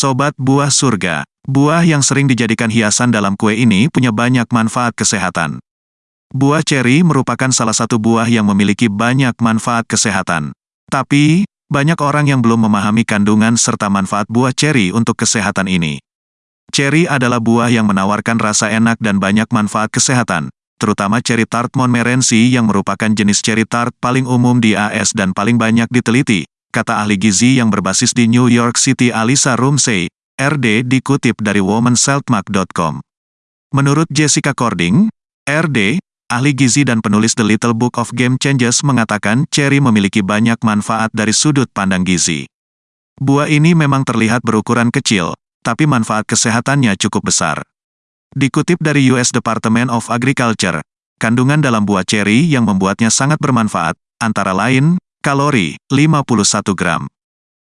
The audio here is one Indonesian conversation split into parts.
Sobat buah surga, buah yang sering dijadikan hiasan dalam kue ini punya banyak manfaat kesehatan. Buah ceri merupakan salah satu buah yang memiliki banyak manfaat kesehatan. Tapi, banyak orang yang belum memahami kandungan serta manfaat buah ceri untuk kesehatan ini. Ceri adalah buah yang menawarkan rasa enak dan banyak manfaat kesehatan, terutama ceri tart Montmorency yang merupakan jenis ceri tart paling umum di AS dan paling banyak diteliti, kata ahli gizi yang berbasis di New York City Alisa Rumsey, RD dikutip dari womanseltmark.com. Menurut Jessica Cording, RD, ahli gizi dan penulis The Little Book of Game Changes mengatakan cherry memiliki banyak manfaat dari sudut pandang gizi. Buah ini memang terlihat berukuran kecil, tapi manfaat kesehatannya cukup besar. Dikutip dari US Department of Agriculture, kandungan dalam buah cherry yang membuatnya sangat bermanfaat, antara lain, Kalori, 51 gram.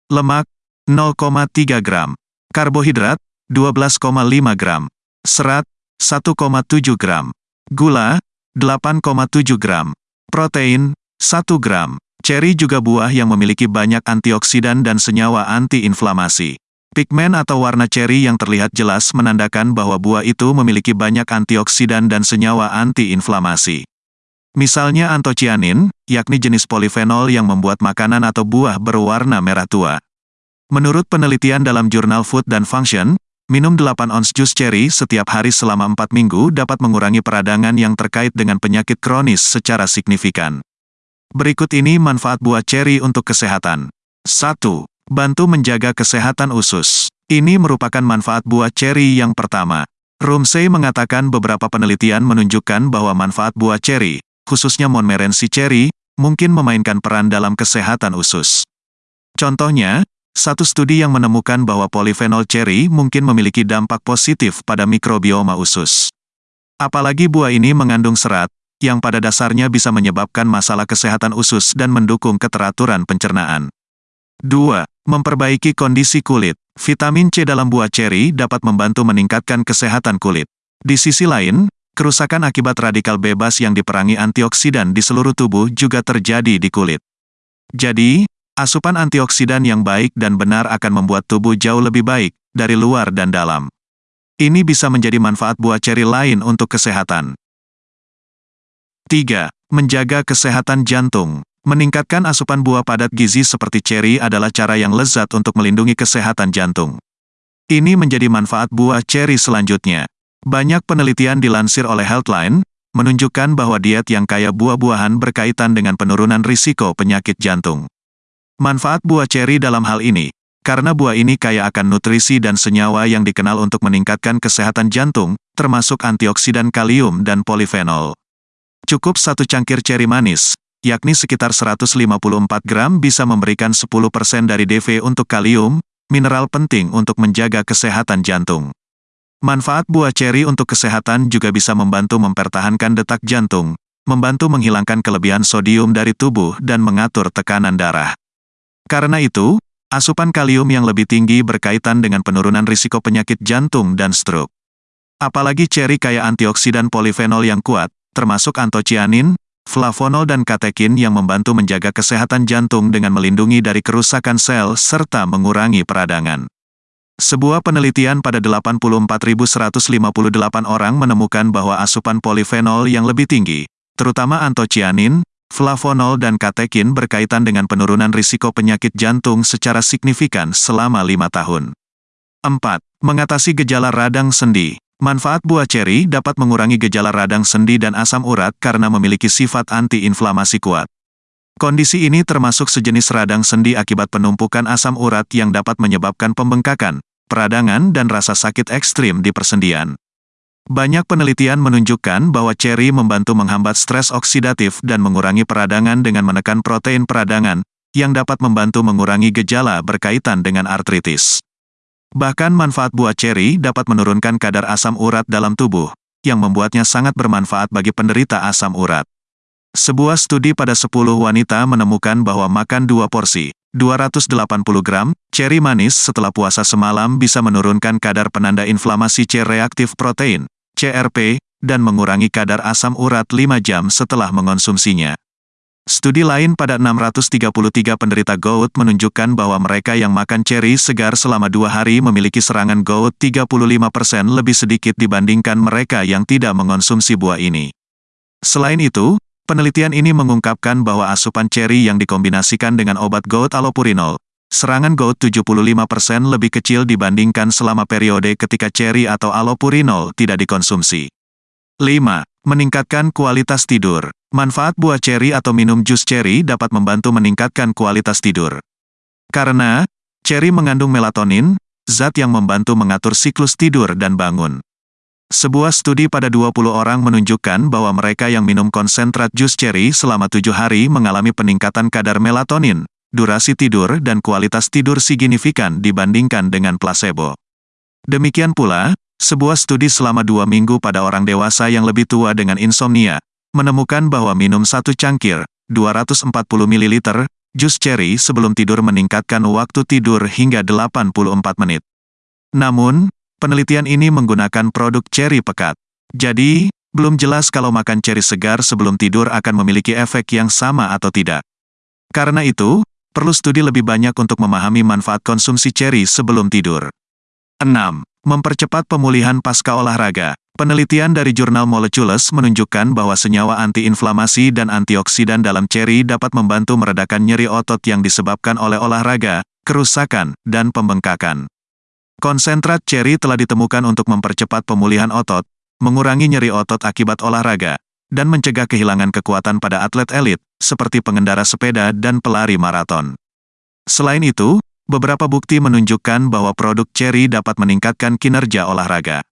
Lemak, 0,3 gram. Karbohidrat, 12,5 gram. Serat, 1,7 gram. Gula, 8,7 gram. Protein, 1 gram. Ceri juga buah yang memiliki banyak antioksidan dan senyawa antiinflamasi. Pigmen atau warna ceri yang terlihat jelas menandakan bahwa buah itu memiliki banyak antioksidan dan senyawa antiinflamasi. Misalnya antocianin, yakni jenis polifenol yang membuat makanan atau buah berwarna merah tua. Menurut penelitian dalam jurnal Food dan Function, minum 8 ons jus cherry setiap hari selama 4 minggu dapat mengurangi peradangan yang terkait dengan penyakit kronis secara signifikan. Berikut ini manfaat buah cherry untuk kesehatan. 1. Bantu menjaga kesehatan usus. Ini merupakan manfaat buah cherry yang pertama. Rumsey mengatakan beberapa penelitian menunjukkan bahwa manfaat buah cherry, khususnya Montmorency cherry, mungkin memainkan peran dalam kesehatan usus. Contohnya, satu studi yang menemukan bahwa polifenol cherry mungkin memiliki dampak positif pada mikrobioma usus. Apalagi buah ini mengandung serat, yang pada dasarnya bisa menyebabkan masalah kesehatan usus dan mendukung keteraturan pencernaan. 2. Memperbaiki kondisi kulit. Vitamin C dalam buah cherry dapat membantu meningkatkan kesehatan kulit. Di sisi lain, Kerusakan akibat radikal bebas yang diperangi antioksidan di seluruh tubuh juga terjadi di kulit. Jadi, asupan antioksidan yang baik dan benar akan membuat tubuh jauh lebih baik, dari luar dan dalam. Ini bisa menjadi manfaat buah ceri lain untuk kesehatan. 3. Menjaga kesehatan jantung. Meningkatkan asupan buah padat gizi seperti ceri adalah cara yang lezat untuk melindungi kesehatan jantung. Ini menjadi manfaat buah ceri selanjutnya. Banyak penelitian dilansir oleh Healthline, menunjukkan bahwa diet yang kaya buah-buahan berkaitan dengan penurunan risiko penyakit jantung. Manfaat buah ceri dalam hal ini, karena buah ini kaya akan nutrisi dan senyawa yang dikenal untuk meningkatkan kesehatan jantung, termasuk antioksidan kalium dan polifenol. Cukup satu cangkir ceri manis, yakni sekitar 154 gram bisa memberikan 10% dari DV untuk kalium, mineral penting untuk menjaga kesehatan jantung. Manfaat buah ceri untuk kesehatan juga bisa membantu mempertahankan detak jantung, membantu menghilangkan kelebihan sodium dari tubuh dan mengatur tekanan darah. Karena itu, asupan kalium yang lebih tinggi berkaitan dengan penurunan risiko penyakit jantung dan stroke. Apalagi ceri kaya antioksidan polifenol yang kuat, termasuk antocianin, flavonol dan katekin yang membantu menjaga kesehatan jantung dengan melindungi dari kerusakan sel serta mengurangi peradangan. Sebuah penelitian pada 84.158 orang menemukan bahwa asupan polifenol yang lebih tinggi, terutama antocianin, flavonol dan katekin berkaitan dengan penurunan risiko penyakit jantung secara signifikan selama lima tahun. 4. Mengatasi gejala radang sendi. Manfaat buah ceri dapat mengurangi gejala radang sendi dan asam urat karena memiliki sifat antiinflamasi kuat. Kondisi ini termasuk sejenis radang sendi akibat penumpukan asam urat yang dapat menyebabkan pembengkakan, peradangan dan rasa sakit ekstrim di persendian. Banyak penelitian menunjukkan bahwa ceri membantu menghambat stres oksidatif dan mengurangi peradangan dengan menekan protein peradangan, yang dapat membantu mengurangi gejala berkaitan dengan artritis. Bahkan manfaat buah ceri dapat menurunkan kadar asam urat dalam tubuh, yang membuatnya sangat bermanfaat bagi penderita asam urat. Sebuah studi pada 10 wanita menemukan bahwa makan dua porsi, 280 gram, ceri manis setelah puasa semalam bisa menurunkan kadar penanda inflamasi C-reaktif protein, CRP, dan mengurangi kadar asam urat 5 jam setelah mengonsumsinya. Studi lain pada 633 penderita gout menunjukkan bahwa mereka yang makan ceri segar selama dua hari memiliki serangan gout 35% lebih sedikit dibandingkan mereka yang tidak mengonsumsi buah ini. Selain itu, penelitian ini mengungkapkan bahwa asupan ceri yang dikombinasikan dengan obat gout allopurinol, serangan gout 75% lebih kecil dibandingkan selama periode ketika ceri atau allopurinol tidak dikonsumsi. 5. Meningkatkan kualitas tidur. Manfaat buah ceri atau minum jus ceri dapat membantu meningkatkan kualitas tidur. Karena, ceri mengandung melatonin, zat yang membantu mengatur siklus tidur dan bangun. Sebuah studi pada 20 orang menunjukkan bahwa mereka yang minum konsentrat jus ceri selama tujuh hari mengalami peningkatan kadar melatonin, durasi tidur dan kualitas tidur signifikan dibandingkan dengan placebo. Demikian pula, sebuah studi selama dua minggu pada orang dewasa yang lebih tua dengan insomnia, menemukan bahwa minum satu cangkir, 240 ml, jus ceri sebelum tidur meningkatkan waktu tidur hingga 84 menit. Namun, penelitian ini menggunakan produk ceri pekat. Jadi, belum jelas kalau makan ceri segar sebelum tidur akan memiliki efek yang sama atau tidak. Karena itu, perlu studi lebih banyak untuk memahami manfaat konsumsi ceri sebelum tidur. 6. Mempercepat pemulihan pasca olahraga. Penelitian dari jurnal Molecules menunjukkan bahwa senyawa antiinflamasi dan antioksidan dalam ceri dapat membantu meredakan nyeri otot yang disebabkan oleh olahraga, kerusakan, dan pembengkakan. Konsentrat ceri telah ditemukan untuk mempercepat pemulihan otot, mengurangi nyeri otot akibat olahraga, dan mencegah kehilangan kekuatan pada atlet elit, seperti pengendara sepeda dan pelari maraton. Selain itu, beberapa bukti menunjukkan bahwa produk ceri dapat meningkatkan kinerja olahraga.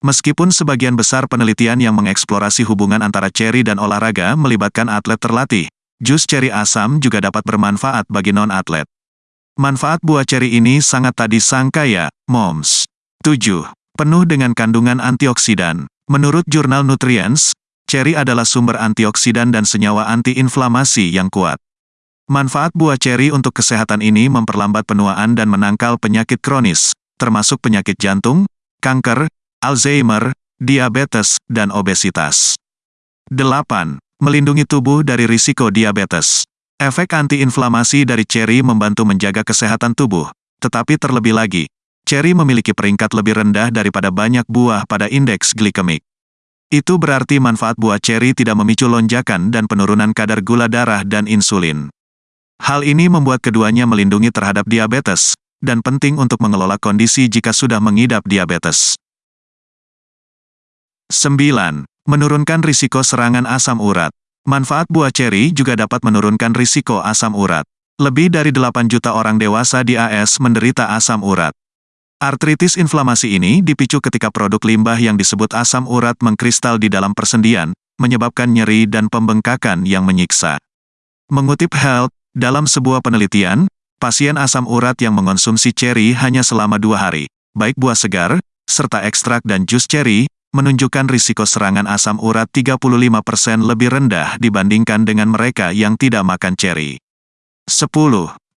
Meskipun sebagian besar penelitian yang mengeksplorasi hubungan antara ceri dan olahraga melibatkan atlet terlatih, jus ceri asam juga dapat bermanfaat bagi non-atlet. Manfaat buah ceri ini sangat tak disangka ya, moms. 7. Penuh dengan kandungan antioksidan. Menurut jurnal Nutrients, ceri adalah sumber antioksidan dan senyawa antiinflamasi yang kuat. Manfaat buah ceri untuk kesehatan ini memperlambat penuaan dan menangkal penyakit kronis, termasuk penyakit jantung, kanker, Alzheimer, diabetes, dan obesitas. 8. Melindungi tubuh dari risiko diabetes. Efek antiinflamasi dari ceri membantu menjaga kesehatan tubuh, tetapi terlebih lagi, ceri memiliki peringkat lebih rendah daripada banyak buah pada indeks glikemik. Itu berarti manfaat buah ceri tidak memicu lonjakan dan penurunan kadar gula darah dan insulin. Hal ini membuat keduanya melindungi terhadap diabetes, dan penting untuk mengelola kondisi jika sudah mengidap diabetes. 9. Menurunkan risiko serangan asam urat. Manfaat buah ceri juga dapat menurunkan risiko asam urat. Lebih dari 8 juta orang dewasa di AS menderita asam urat. Artritis inflamasi ini dipicu ketika produk limbah yang disebut asam urat mengkristal di dalam persendian, menyebabkan nyeri dan pembengkakan yang menyiksa. Mengutip Health, dalam sebuah penelitian, pasien asam urat yang mengonsumsi ceri hanya selama dua hari, baik buah segar, serta ekstrak dan jus ceri, menunjukkan risiko serangan asam urat 35% lebih rendah dibandingkan dengan mereka yang tidak makan ceri. 10.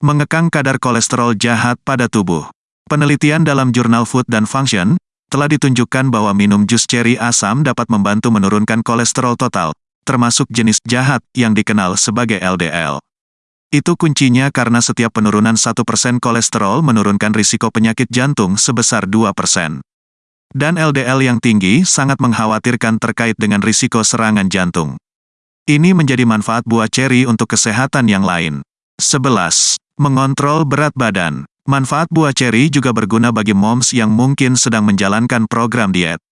Mengekang kadar kolesterol jahat pada tubuh. Penelitian dalam jurnal Food dan Function, telah ditunjukkan bahwa minum jus ceri asam dapat membantu menurunkan kolesterol total, termasuk jenis jahat yang dikenal sebagai LDL. Itu kuncinya karena setiap penurunan 1% kolesterol menurunkan risiko penyakit jantung sebesar 2%. Dan LDL yang tinggi sangat mengkhawatirkan terkait dengan risiko serangan jantung. Ini menjadi manfaat buah ceri untuk kesehatan yang lain. 11. Mengontrol berat badan. Manfaat buah ceri juga berguna bagi moms yang mungkin sedang menjalankan program diet.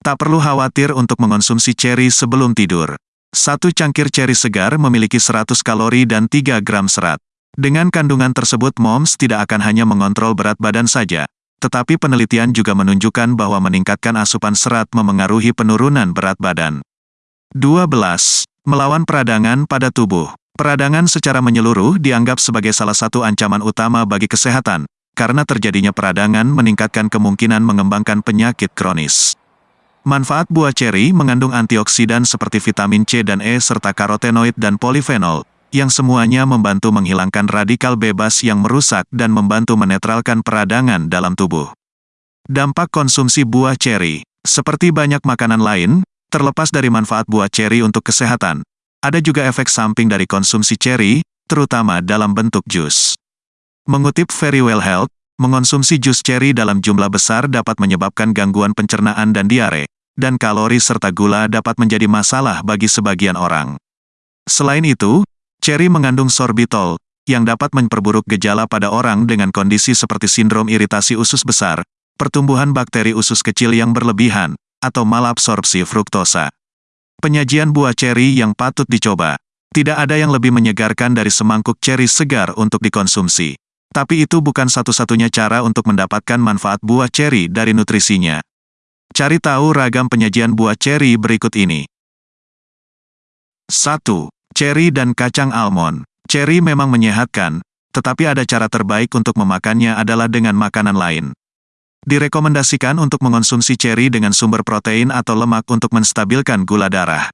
Tak perlu khawatir untuk mengonsumsi ceri sebelum tidur. Satu cangkir ceri segar memiliki 100 kalori dan 3 gram serat. Dengan kandungan tersebut moms tidak akan hanya mengontrol berat badan saja, tetapi penelitian juga menunjukkan bahwa meningkatkan asupan serat memengaruhi penurunan berat badan. 12. Melawan peradangan pada tubuh. Peradangan secara menyeluruh dianggap sebagai salah satu ancaman utama bagi kesehatan, karena terjadinya peradangan meningkatkan kemungkinan mengembangkan penyakit kronis. Manfaat buah ceri mengandung antioksidan seperti vitamin C dan E serta karotenoid dan polifenol, yang semuanya membantu menghilangkan radikal bebas yang merusak dan membantu menetralkan peradangan dalam tubuh. Dampak konsumsi buah ceri, seperti banyak makanan lain, terlepas dari manfaat buah ceri untuk kesehatan, Ada juga efek samping dari konsumsi ceri, terutama dalam bentuk jus. Mengutip Very Well Health, mengonsumsi jus ceri dalam jumlah besar dapat menyebabkan gangguan pencernaan dan diare, dan kalori serta gula dapat menjadi masalah bagi sebagian orang. Selain itu, ceri mengandung sorbitol, yang dapat memperburuk gejala pada orang dengan kondisi seperti sindrom iritasi usus besar, pertumbuhan bakteri usus kecil yang berlebihan, atau malabsorpsi fruktosa. Penyajian buah ceri yang patut dicoba. Tidak ada yang lebih menyegarkan dari semangkuk ceri segar untuk dikonsumsi. Tapi itu bukan satu-satunya cara untuk mendapatkan manfaat buah ceri dari nutrisinya. Cari tahu ragam penyajian buah ceri berikut ini. 1. Ceri dan kacang almond. Ceri memang menyehatkan, tetapi ada cara terbaik untuk memakannya adalah dengan makanan lain. Direkomendasikan untuk mengonsumsi ceri dengan sumber protein atau lemak untuk menstabilkan gula darah.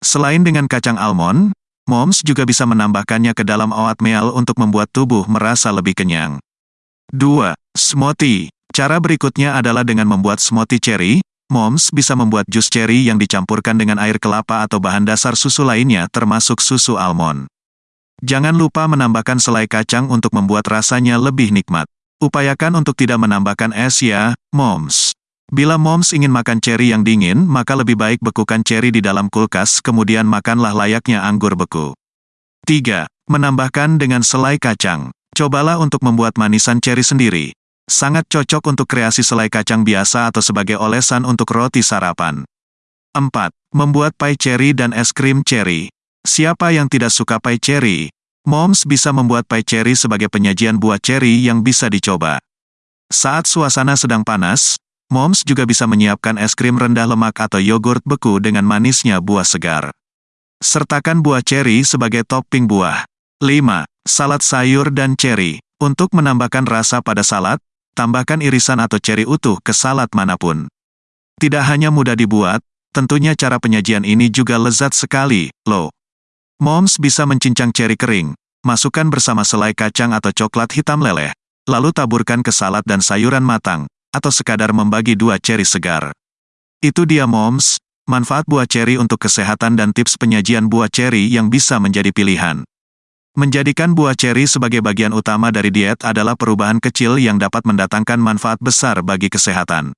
Selain dengan kacang almond, moms juga bisa menambahkannya ke dalam oatmeal untuk membuat tubuh merasa lebih kenyang. 2. Smoothie. Cara berikutnya adalah dengan membuat smoothie ceri, moms bisa membuat jus ceri yang dicampurkan dengan air kelapa atau bahan dasar susu lainnya termasuk susu almond. Jangan lupa menambahkan selai kacang untuk membuat rasanya lebih nikmat. Upayakan untuk tidak menambahkan es ya, moms. Bila moms ingin makan ceri yang dingin, maka lebih baik bekukan ceri di dalam kulkas kemudian makanlah layaknya anggur beku. 3. Menambahkan dengan selai kacang. Cobalah untuk membuat manisan ceri sendiri. Sangat cocok untuk kreasi selai kacang biasa atau sebagai olesan untuk roti sarapan. 4. Membuat pie ceri dan es krim ceri. Siapa yang tidak suka pie ceri? Moms bisa membuat pie cherry sebagai penyajian buah cherry yang bisa dicoba. Saat suasana sedang panas, Moms juga bisa menyiapkan es krim rendah lemak atau yogurt beku dengan manisnya buah segar. Sertakan buah cherry sebagai topping buah. 5. Salad sayur dan cherry. Untuk menambahkan rasa pada salad, tambahkan irisan atau cherry utuh ke salad mana pun. Tidak hanya mudah dibuat, tentunya cara penyajian ini juga lezat sekali, loh. Moms bisa mencincang ceri kering, masukkan bersama selai kacang atau coklat hitam leleh, lalu taburkan ke salad dan sayuran matang, atau sekadar membagi dua ceri segar. Itu dia moms, manfaat buah ceri untuk kesehatan dan tips penyajian buah ceri yang bisa menjadi pilihan. Menjadikan buah ceri sebagai bagian utama dari diet adalah perubahan kecil yang dapat mendatangkan manfaat besar bagi kesehatan.